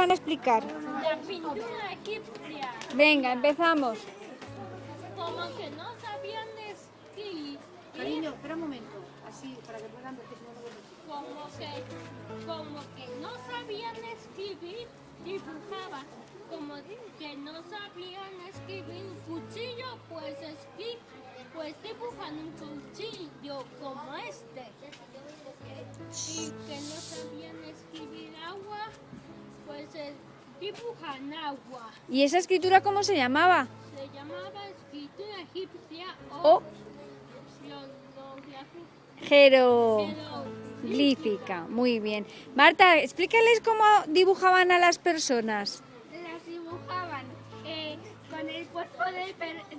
van a explicar? La pintura egipcia, Venga, empezamos. como que no sabían escribir, Cariño, espera un momento. Así, para que puedan ver que si no, no veo. como que, como que no sabían escribir, dibujaban. Como que no sabían escribir un cuchillo, pues escri pues dibujan un cuchillo como este. Y que no sabían escribir agua, pues eh, dibujan agua. ¿Y esa escritura cómo se llamaba? Se llamaba escritura egipcia O jeroglífica. Muy bien. Marta, explícales cómo dibujaban a las personas. las dibujaban eh, con el cuerpo de,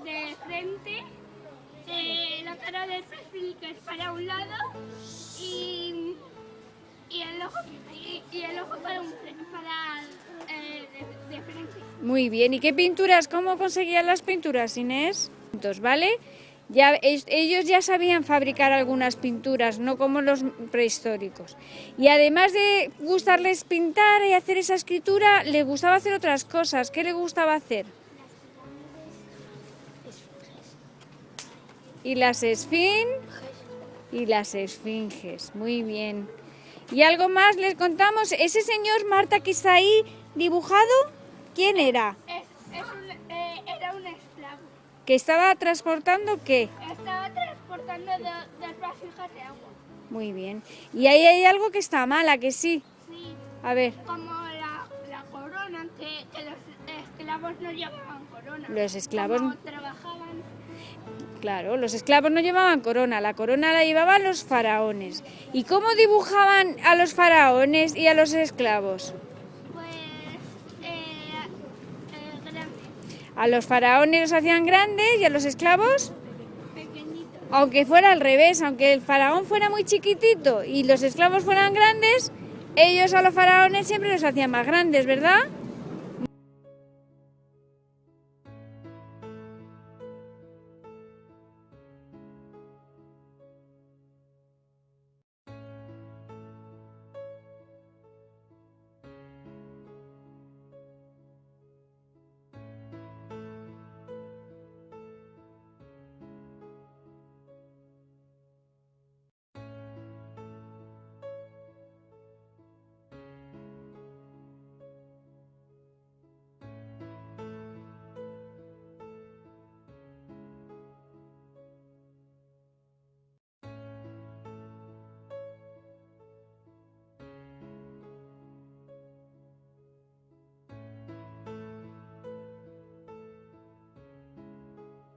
de frente, eh, la cara del perfil que es para un lado y, y el ojo y, y el ojo para, un para Muy bien. ¿Y qué pinturas? ¿Cómo conseguían las pinturas, Inés? Entonces, ¿Vale? Ya, ellos ya sabían fabricar algunas pinturas, no como los prehistóricos. Y además de gustarles pintar y hacer esa escritura, les gustaba hacer otras cosas. ¿Qué le gustaba hacer? Y las esfin y las esfinges. Muy bien. ¿Y algo más les contamos? Ese señor Marta que está ahí dibujado, ¿quién era? Es, es un- eh, era un esclavo. ¿Que estaba transportando qué? Estaba transportando do- dos vasijas de agua. Muy bien. Y ahí hay algo que está mal, ¿a que sí? Sí, A ver, como la, la corona, que, que los esclavos no llevaban corona. Los esclavos- Como trabajaban claro, los esclavos no llevaban corona, la corona la llevaban los faraones. ¿Y cómo dibujaban a los faraones y a los esclavos? Pues eh, eh, grandes, A los faraones los hacían grandes y a los esclavos, pequeñitos. aunque fuera al revés, aunque el faraón fuera muy chiquitito y los esclavos fueran grandes, ellos a los faraones siempre los hacían más grandes, ¿verdad?